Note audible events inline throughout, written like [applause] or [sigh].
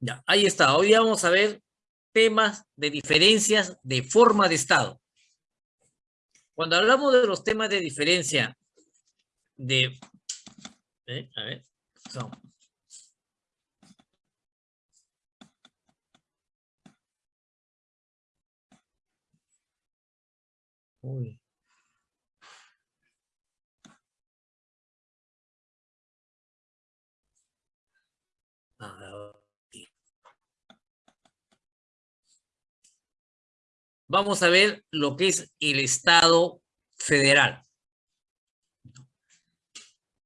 Ya, ahí está. Hoy vamos a ver temas de diferencias de forma de Estado. Cuando hablamos de los temas de diferencia de... ¿eh? A ver, son... Uy. Vamos a ver lo que es el Estado federal.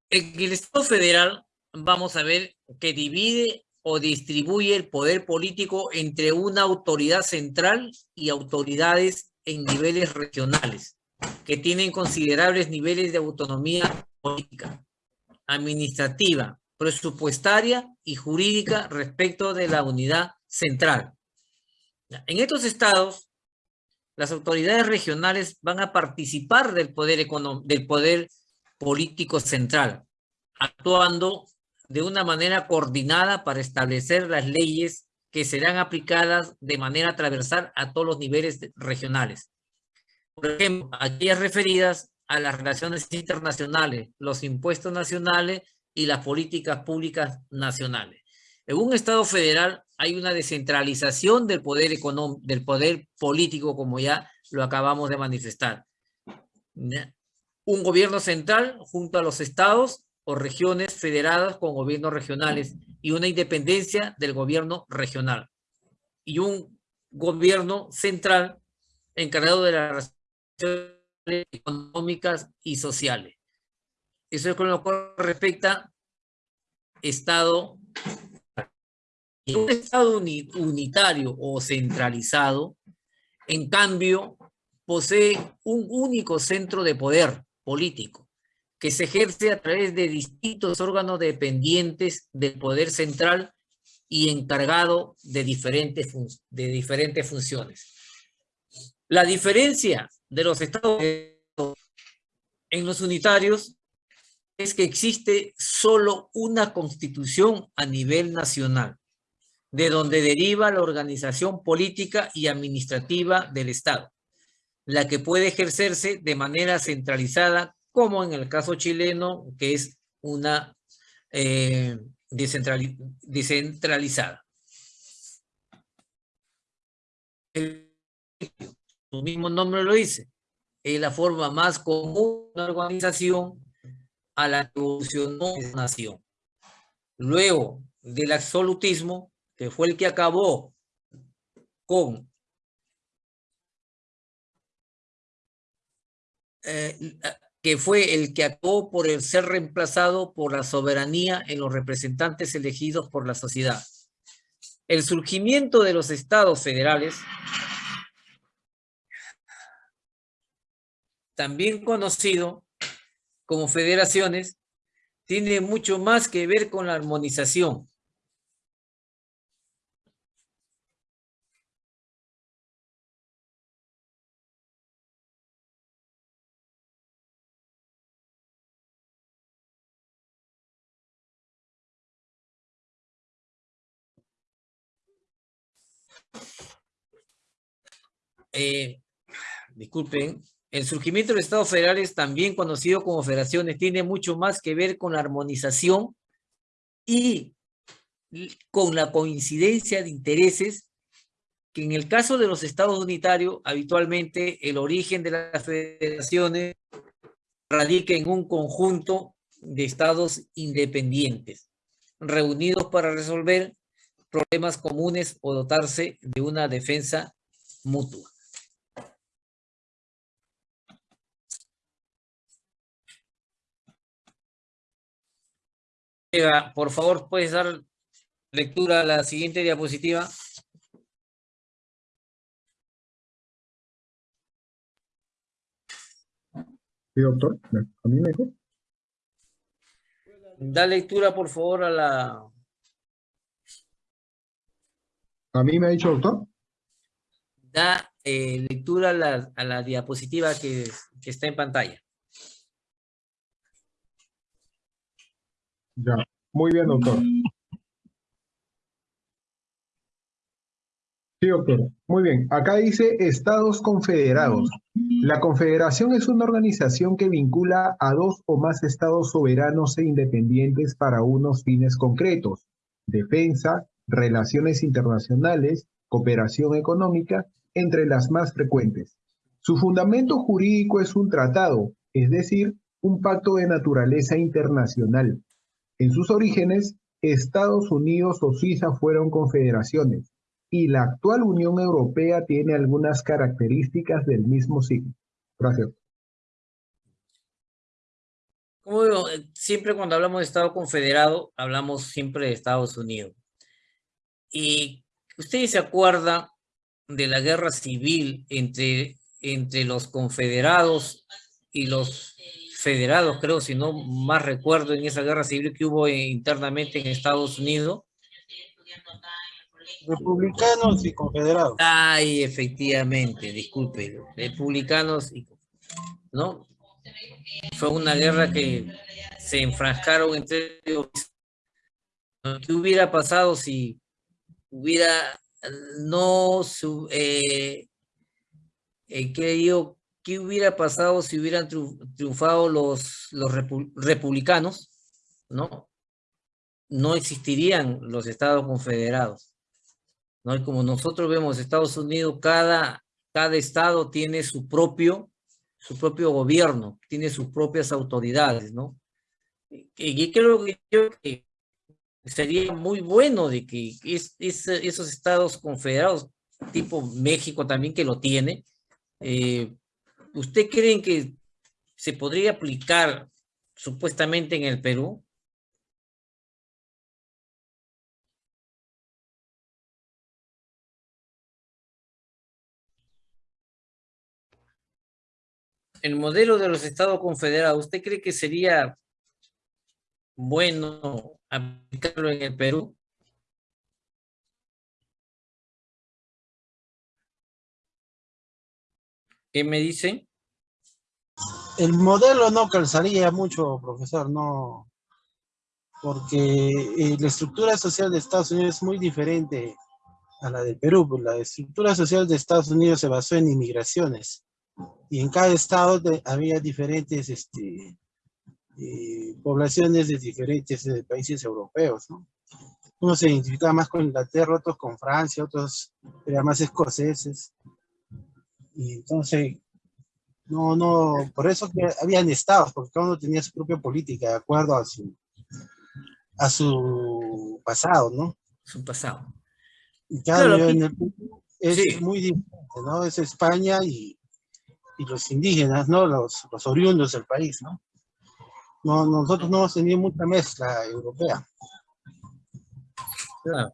En el Estado federal vamos a ver que divide o distribuye el poder político entre una autoridad central y autoridades en niveles regionales, que tienen considerables niveles de autonomía política, administrativa, presupuestaria y jurídica respecto de la unidad central. En estos estados, las autoridades regionales van a participar del poder, del poder político central, actuando de una manera coordinada para establecer las leyes que serán aplicadas de manera transversal a todos los niveles regionales. Por ejemplo, aquellas referidas a las relaciones internacionales, los impuestos nacionales y las políticas públicas nacionales. En un Estado federal hay una descentralización del poder del poder político, como ya lo acabamos de manifestar. Un gobierno central junto a los estados o regiones federadas con gobiernos regionales y una independencia del gobierno regional. Y un gobierno central encargado de las relaciones económicas y sociales. Eso es con lo que respecta Estado. Un Estado unitario o centralizado, en cambio, posee un único centro de poder político que se ejerce a través de distintos órganos dependientes del poder central y encargado de diferentes, de diferentes funciones. La diferencia de los estados en los unitarios es que existe solo una constitución a nivel nacional, de donde deriva la organización política y administrativa del Estado, la que puede ejercerse de manera centralizada, como en el caso chileno, que es una eh, descentralizada. su mismo nombre lo dice, es la forma más común de organización a la que evolucionó la nación. Luego del absolutismo, que fue el que acabó con eh, que fue el que acabó por el ser reemplazado por la soberanía en los representantes elegidos por la sociedad. El surgimiento de los estados federales, también conocido como federaciones tiene mucho más que ver con la armonización. Eh, disculpen, el surgimiento de los estados federales, también conocido como federaciones, tiene mucho más que ver con la armonización y con la coincidencia de intereses que en el caso de los estados unitarios, habitualmente el origen de las federaciones radica en un conjunto de estados independientes, reunidos para resolver problemas comunes o dotarse de una defensa mutua. por favor, puedes dar lectura a la siguiente diapositiva. Sí, doctor. ¿A mí me dijo? Da lectura, por favor, a la... ¿A mí me ha dicho, doctor? Da eh, lectura a la, a la diapositiva que, que está en pantalla. Ya, muy bien, doctor. Sí, doctor. Muy bien. Acá dice Estados Confederados. La confederación es una organización que vincula a dos o más estados soberanos e independientes para unos fines concretos. Defensa, relaciones internacionales, cooperación económica, entre las más frecuentes. Su fundamento jurídico es un tratado, es decir, un pacto de naturaleza internacional. En sus orígenes, Estados Unidos o Suiza fueron confederaciones y la actual Unión Europea tiene algunas características del mismo signo. Gracias. Como digo, eh, siempre cuando hablamos de Estado confederado, hablamos siempre de Estados Unidos. Y ustedes se acuerdan de la guerra civil entre, entre los confederados y los federados, creo, si no más recuerdo, en esa guerra civil que hubo internamente en Estados Unidos. Republicanos y confederados. Ay, efectivamente, disculpe, republicanos y ¿no? Fue una guerra que se enfrascaron entre ellos. ¿Qué hubiera pasado si hubiera no eh, eh, ¿qué, ¿qué hubiera pasado si hubieran triunfado los, los republicanos? ¿No? No existirían los estados confederados. ¿no? Y como nosotros vemos Estados Unidos, cada, cada estado tiene su propio, su propio gobierno, tiene sus propias autoridades, ¿no? Y, creo que, sería muy bueno de que esos estados confederados, tipo México también que lo tiene, eh, ¿usted creen que se podría aplicar supuestamente en el Perú? el modelo de los estados confederados, ¿usted cree que sería bueno aplicarlo en el Perú? ¿Qué me dicen? El modelo no calzaría mucho, profesor, no, porque eh, la estructura social de Estados Unidos es muy diferente a la del Perú. La estructura social de Estados Unidos se basó en inmigraciones y en cada estado había diferentes este, eh, poblaciones de diferentes eh, países europeos, ¿no? Unos se identificaba más con Inglaterra, otros con Francia, otros eran más escoceses. Y entonces, no, no, por eso que habían estados, porque cada uno tenía su propia política de acuerdo a su, a su pasado, ¿no? Su pasado. Y cada claro, en el, es muy diferente, ¿no? Es España y y los indígenas, ¿no? Los, los oriundos del país, ¿no? No nosotros no hemos tenido mucha mezcla europea. Claro.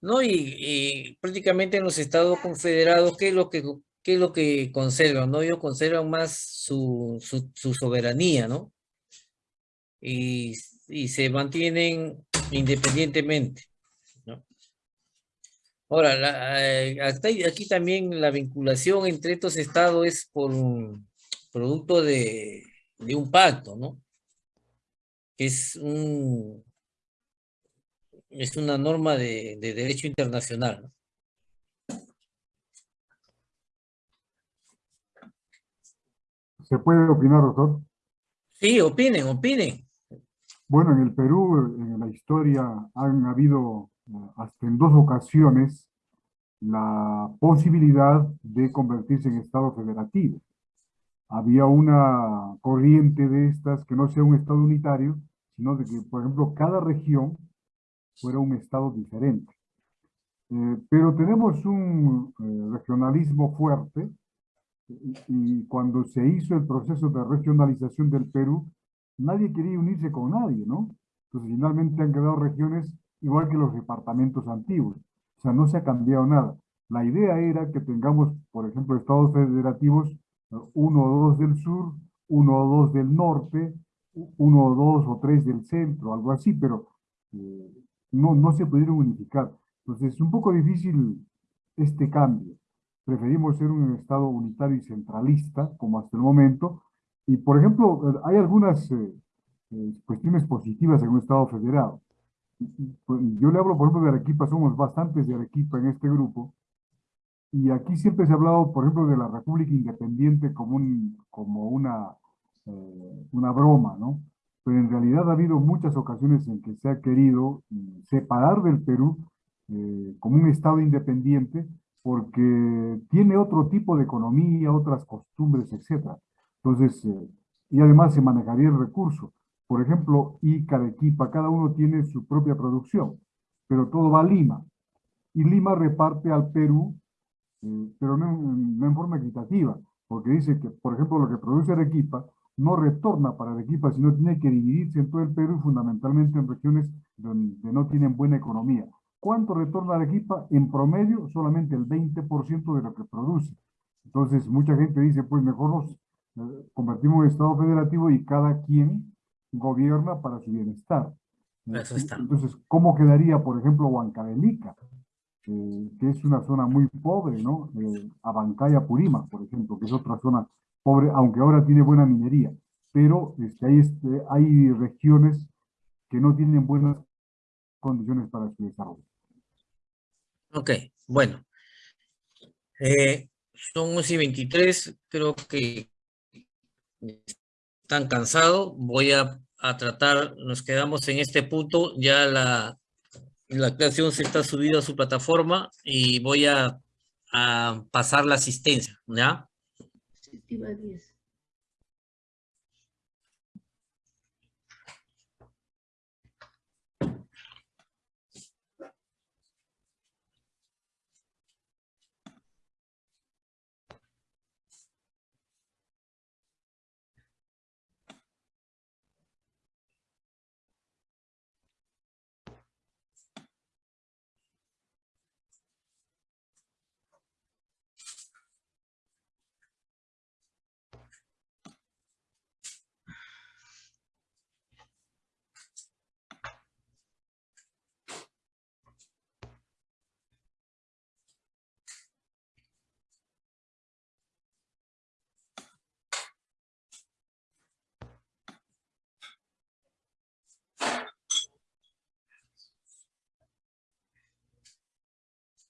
No, y, prácticamente en los estados confederados, ¿qué es lo que, qué es lo que conservan? ¿no? Ellos conservan más su, su, soberanía, ¿no? Y, y se mantienen independientemente. Ahora, eh, aquí también la vinculación entre estos estados es por un producto de, un pacto, ¿no? Es, un, es una norma de, derecho internacional. ¿Se puede opinar, doctor? Sí, opinen, opinen. Bueno, en el Perú, en la historia, han habido hasta en dos ocasiones la posibilidad de convertirse en Estado federativo. Había una corriente de estas que no sea un Estado unitario, sino de que, por ejemplo, cada región fuera un Estado diferente. Eh, pero tenemos un eh, regionalismo fuerte y cuando se hizo el proceso de regionalización del Perú, nadie quería unirse con nadie, ¿no? Entonces finalmente han quedado regiones igual que los departamentos antiguos. O sea, no se ha cambiado nada. La idea era que tengamos, por ejemplo, estados federativos, uno o dos del sur, uno o dos del norte, uno o dos o tres del centro, algo así, pero eh, no, no se pudieron unificar. Entonces es un poco difícil este cambio. Preferimos ser un Estado unitario y centralista, como hasta el momento, y por ejemplo, hay algunas eh, eh, cuestiones positivas en un Estado federado. Pues, yo le hablo, por ejemplo, de Arequipa, somos bastantes de Arequipa en este grupo, y aquí siempre se ha hablado, por ejemplo, de la República Independiente como, un, como una, eh, una broma, ¿no? Pero en realidad ha habido muchas ocasiones en que se ha querido mm, separar del Perú eh, como un Estado independiente porque tiene otro tipo de economía, otras costumbres, etc. Entonces, eh, y además se manejaría el recurso. Por ejemplo, Ica, Arequipa, cada uno tiene su propia producción, pero todo va a Lima. Y Lima reparte al Perú, eh, pero no, no, en forma equitativa, porque dice que, por ejemplo, lo que produce Arequipa no retorna para Arequipa, sino tiene que dividirse en todo el Perú, fundamentalmente en regiones donde no tienen buena economía. ¿Cuánto retorna Arequipa? En promedio, solamente el 20% de lo que produce. Entonces, mucha gente dice, pues mejor nos eh, convertimos en Estado federativo y cada quien gobierna para su bienestar. Eso está. Entonces, ¿cómo quedaría, por ejemplo, Huancavelica? Que es una zona muy pobre, ¿no? Eh, Abancaya Purima, por ejemplo, que es otra zona pobre, aunque ahora tiene buena minería. Pero este, hay, este, hay regiones que no tienen buenas condiciones para su desarrollo. Ok, bueno. Eh, son 11 y 23, creo que están cansados. Voy a, a, tratar, nos quedamos en este punto, ya la, la creación se está subida a su plataforma y voy a, a pasar la asistencia, ¿ya?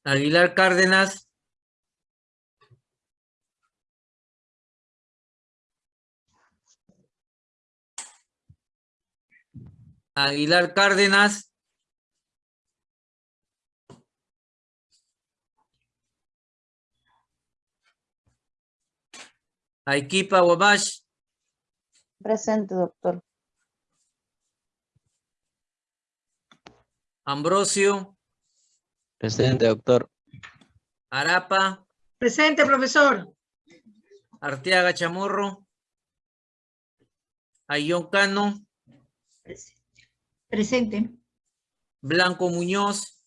Aguilar Cárdenas. Aguilar Cárdenas. Aikipa Wabash. Presente, doctor. Ambrosio. Presente, doctor. Arapa. Presente, profesor. Arteaga Chamorro. Ayón Cano. Presente. Blanco Muñoz.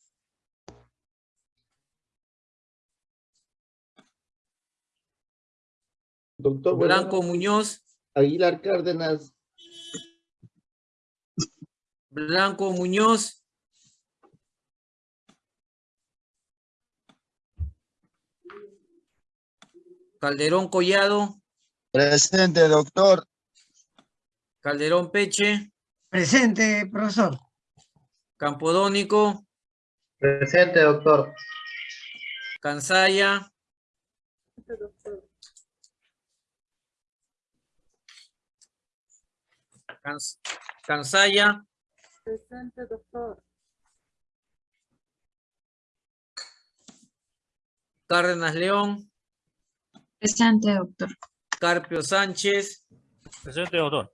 Doctor Blanco Muñoz. Aguilar Cárdenas. Blanco Muñoz. Calderón Collado. Presente, doctor. Calderón Peche. Presente, profesor. Campodónico. Presente, doctor. Cansaya. Cans Cansaya. Presente, doctor. Cárdenas León. Presente, doctor. Carpio Sánchez. Presente, doctor.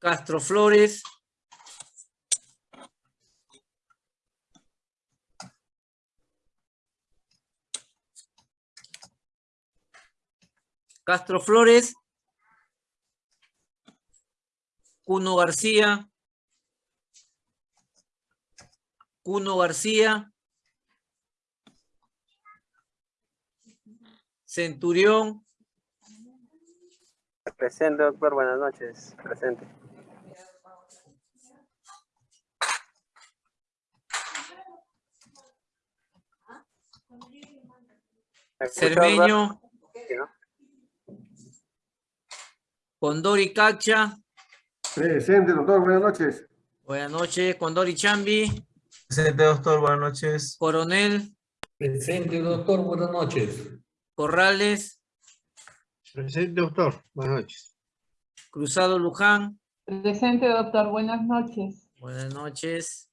Castro Flores. Castro Flores. Cuno García. Cuno García. Centurión. Presente, doctor. Buenas noches. Presente. Cermeño. Condori Cacha. Presente, doctor. Buenas noches. Buenas noches. Condori Chambi. Presente, doctor. Buenas noches. Coronel. Presente, doctor. Buenas noches. Corrales, Presente, doctor. Buenas noches. Cruzado Luján. Presente, doctor. Buenas noches. Buenas noches.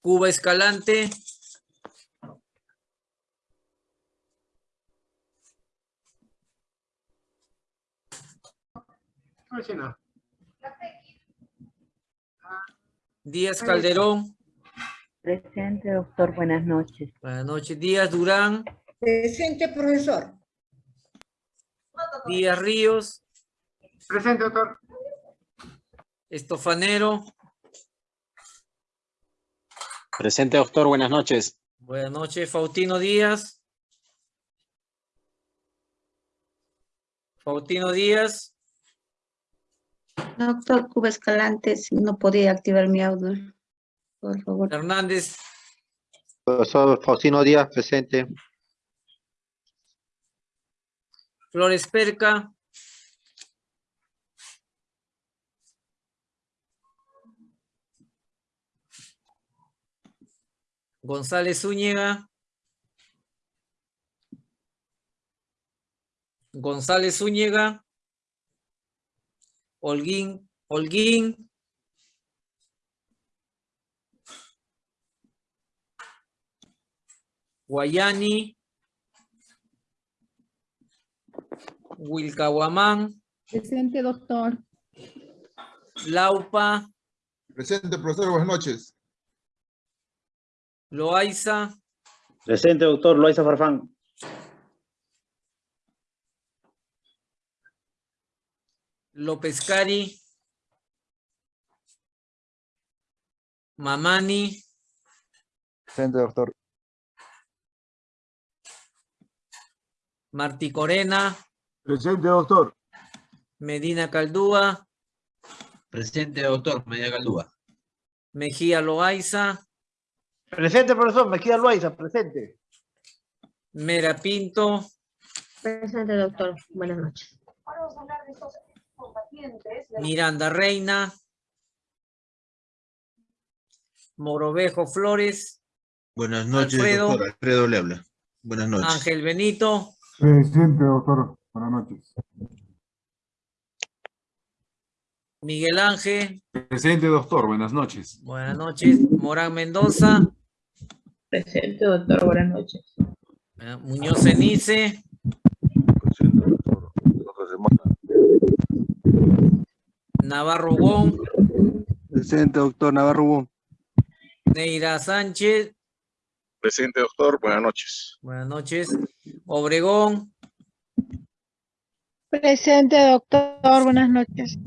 Cuba Escalante. Díaz Calderón. Presente, doctor. Buenas noches. Buenas noches. Díaz Durán. Presente, profesor. Díaz Ríos. Presente, doctor. Estofanero. Presente, doctor. Buenas noches. Buenas noches. Faustino Díaz. Faustino Díaz. Doctor Cuba Escalante, si no podía activar mi audio, por favor. Hernández. Profesor Faustino Díaz, presente. Flores Perca. González Zúñiga. González Zúñiga. Holguín, Holguín. Guayani. Wilcahuamán, Presente, doctor. Laupa, Presente, profesor, buenas noches. Loaiza, Presente, doctor. Loaiza Farfán. López Cari, Mamani, Presente, doctor. Martí Corena, Presente, doctor. Medina Caldúa, Presente, doctor. Media Caldúa. Mejía Loaiza, Presente, profesor. Me queda Loaiza. Presente. Mera Pinto, Presente, doctor. Buenas noches. Miranda Reina, Morovejo Flores, Buenas noches, Alfredo. doctor. Alfredo le habla. Buenas noches. Ángel Benito, Presente, doctor. Buenas noches. Miguel Ángel, Presente, doctor. Buenas noches. buenas noches, Morán Mendoza, Presente, doctor. Buenas noches. Muñoz Cenice, Navarro Wong, Presente, doctor Navarro. Neira Sánchez, Presente, doctor. Buenas noches. buenas noches, Obregón, Presente, doctor. Buenas noches.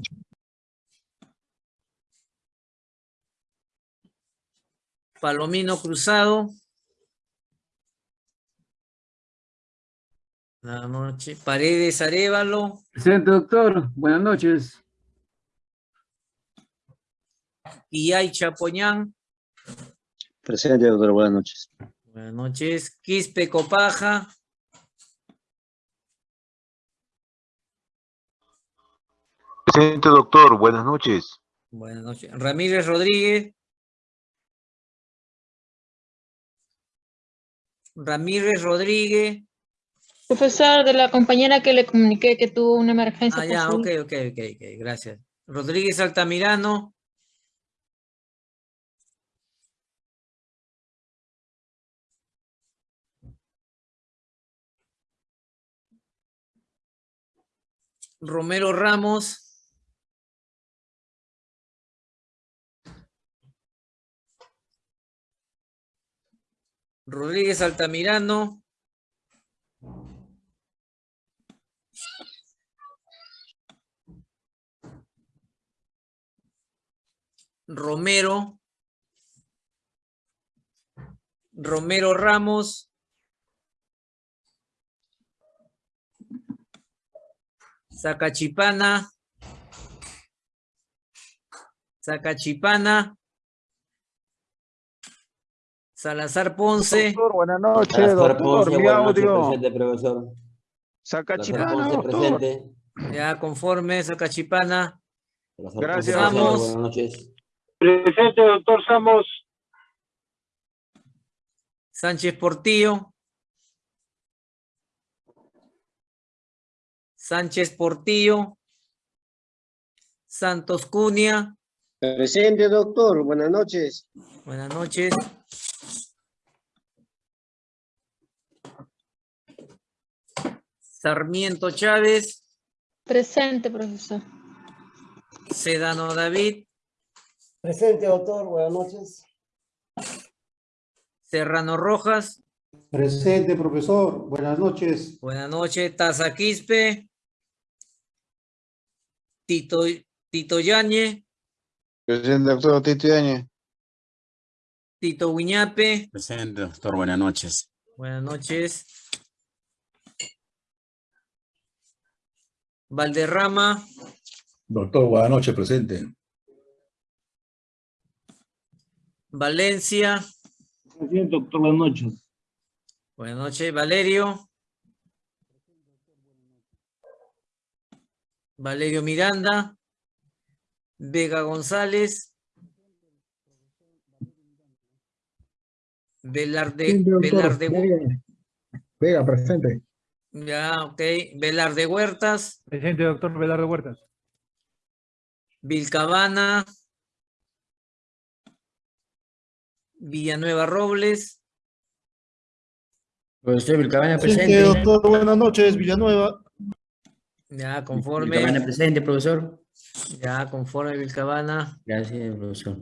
Palomino Cruzado. Buenas noches, Paredes Arevalo, Presente, doctor. Buenas noches. Iyay Chapoñán, Presente, doctor. Buenas noches. buenas noches, Quispe Copaja, Presente, doctor. Buenas noches. buenas noches, Ramírez Rodríguez, Ramírez Rodríguez, Profesor, de la compañera que le comuniqué que tuvo una emergencia. ah, ya, ok, ok, ok, ok, gracias. Rodríguez Altamirano, Romero Ramos, Rodríguez Altamirano, Romero, Romero Ramos, Zacachipana, Zacachipana, Salazar Ponce, Doctor, buenas noches, doctor. Mi audio. profesor. Sacachipana, doctor. ya conforme, Zacachipana, Gracias, Samos. Buenas noches. Presente, doctor Samos. Sánchez Portillo. Sánchez Portillo. Santos Cunha. Presente, doctor. Buenas noches. Buenas noches. Sarmiento Chávez. Presente, profesor. Sedano David. Presente, doctor. Buenas noches. Serrano Rojas. Presente, profesor. Buenas noches. Buenas noches. Taza Quispe. Tito, Tito Yañe. Presente, doctor Tito Yañez. Tito Guiñape. Presente, doctor. Buenas noches. Buenas noches. Valderrama. Doctor, buenas noches, presente. Valencia. Presente, doctor. Buenas noches. Buenas noches, Valerio. Valerio Miranda. Vega González. Velarde. Velarde, Vega. Vega, presente. ya, ok. Velarde Huertas. Presente, doctor Velardo Huertas. Vilcabana. Villanueva Robles. Profesor Vilcabana Presente, doctor. Buenas noches, Villanueva. Ya, conforme. presente, profesor. Ya, conforme Vilcabana. Gracias, profesor.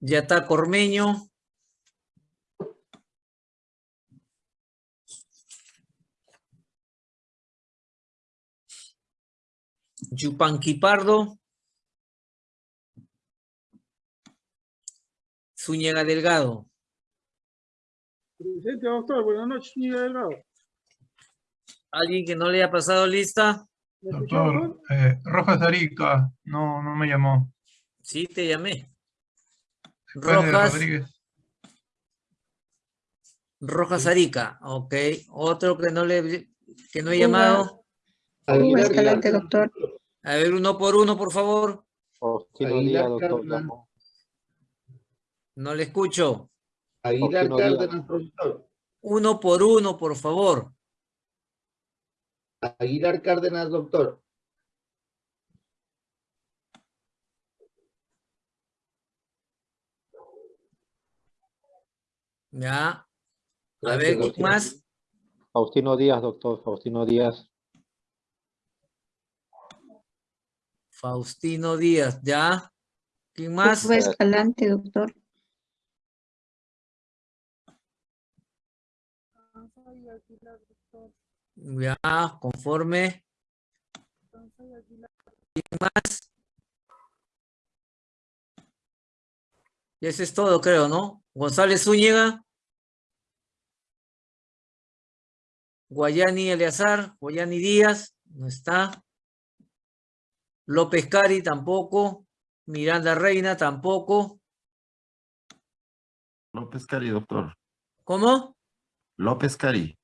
Ya está Cormeño. Yupanqui Pardo. Zúñiga Delgado. Presente, doctor. Buenas noches, señor Delgado. ¿Alguien que no le haya pasado lista? Doctor, Rojas Arica, no, no me llamó. Sí, te llamé. Rojas, Rojas Arica, ok. Otro que no le que no he llamado. Escalante, doctor. A ver, uno por uno, por favor. Díaz, doctor. No le escucho. Aguilar Cárdenas, profesor. Uno por uno, por favor. Aguilar Cárdenas, doctor. Ya. A Gracias, ver, ¿quién doctor. más? Faustino Díaz, doctor. Faustino Díaz. Faustino Díaz, ¿ya? ¿Quién más? Escalante, doctor. Ya, conforme. ¿Quién más? Y eso es todo, creo, ¿no? González Zúñiga. Guayani Eleazar, Guayani Díaz, no está. López Cari tampoco. Miranda Reina tampoco. López Cari, doctor. ¿Cómo? López Cari.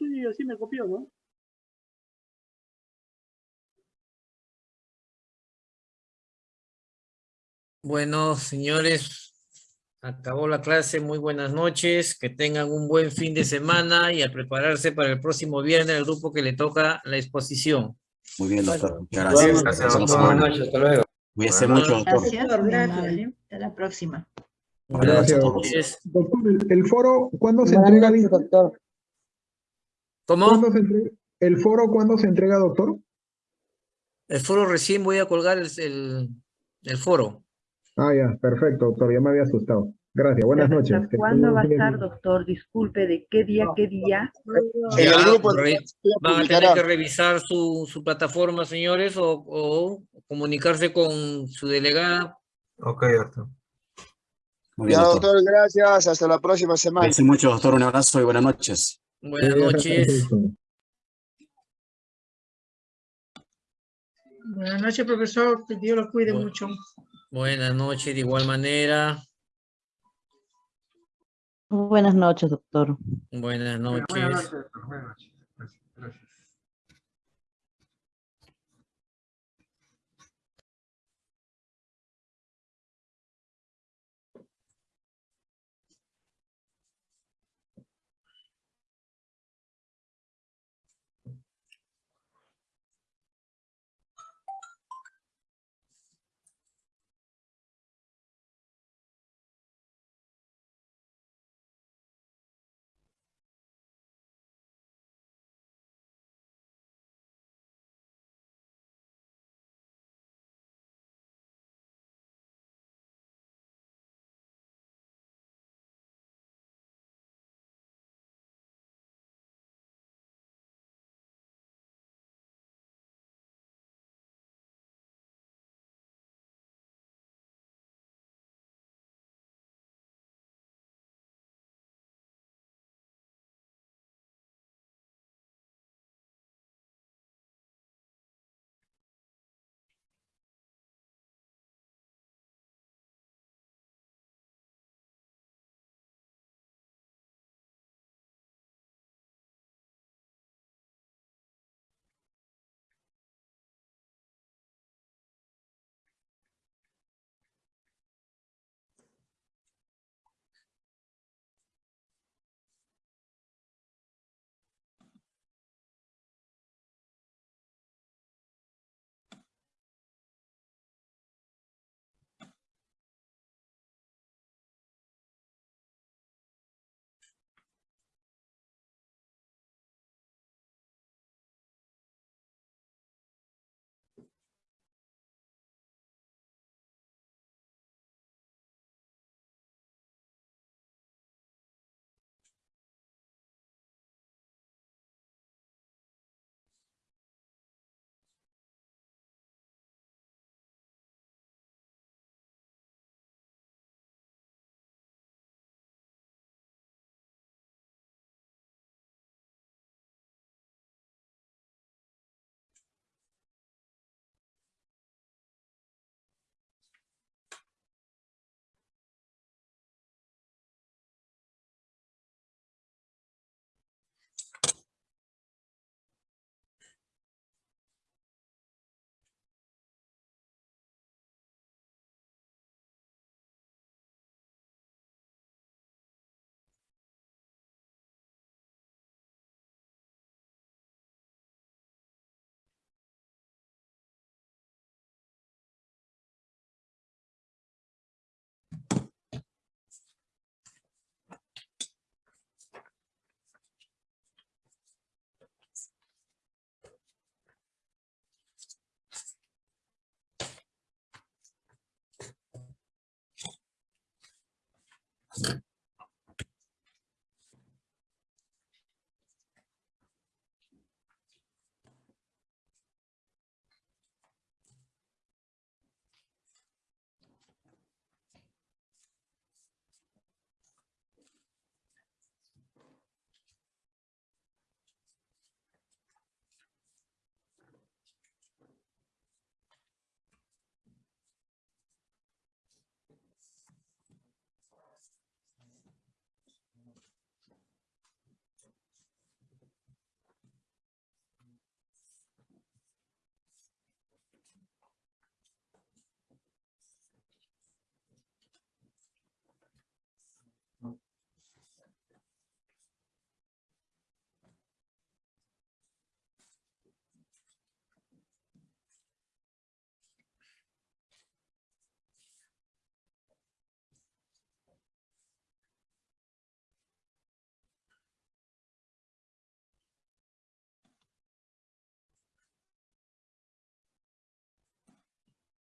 Y así me copió, ¿no? Bueno, señores, acabó la clase. Muy buenas noches. Que tengan un buen fin de semana y a prepararse para el próximo viernes el grupo que le toca la exposición. Muy bien, doctor. Muchas gracias. Gracias, Buenas doctor. noches, hasta luego. Cuídese mucho, doctor. Gracias, gracias. Hasta la próxima. Buenas Gracias. Doctor, el, foro, ¿cuándo se entrega? dice? ¿Cómo? ¿Cuándo se entrega? ¿El foro cuándo se entrega, doctor? El foro recién voy a colgar el, el, el foro. Ah, ya, perfecto, doctor, ya me había asustado. Gracias, buenas noches. ¿Hasta Que ¿Cuándo va a estar, doctor? Disculpe, ¿de qué día, qué día? El Ya, grupo van a tener que revisar su, su plataforma, señores, o, o comunicarse con su delegada. Ok, doctor. Muy bien, Ya, doctor. doctor, gracias. Hasta la próxima semana. Cuídese mucho, doctor. Un abrazo y buenas noches. Buenas Sí, [laughs] noches. Buenas noches, profesor. Que Dios lo cuide Bu- mucho. Buenas noches, de igual manera. Buenas noches, doctor. Buenas noches. Buenas noches, doctor. Buenas noches. Gracias. Gracias.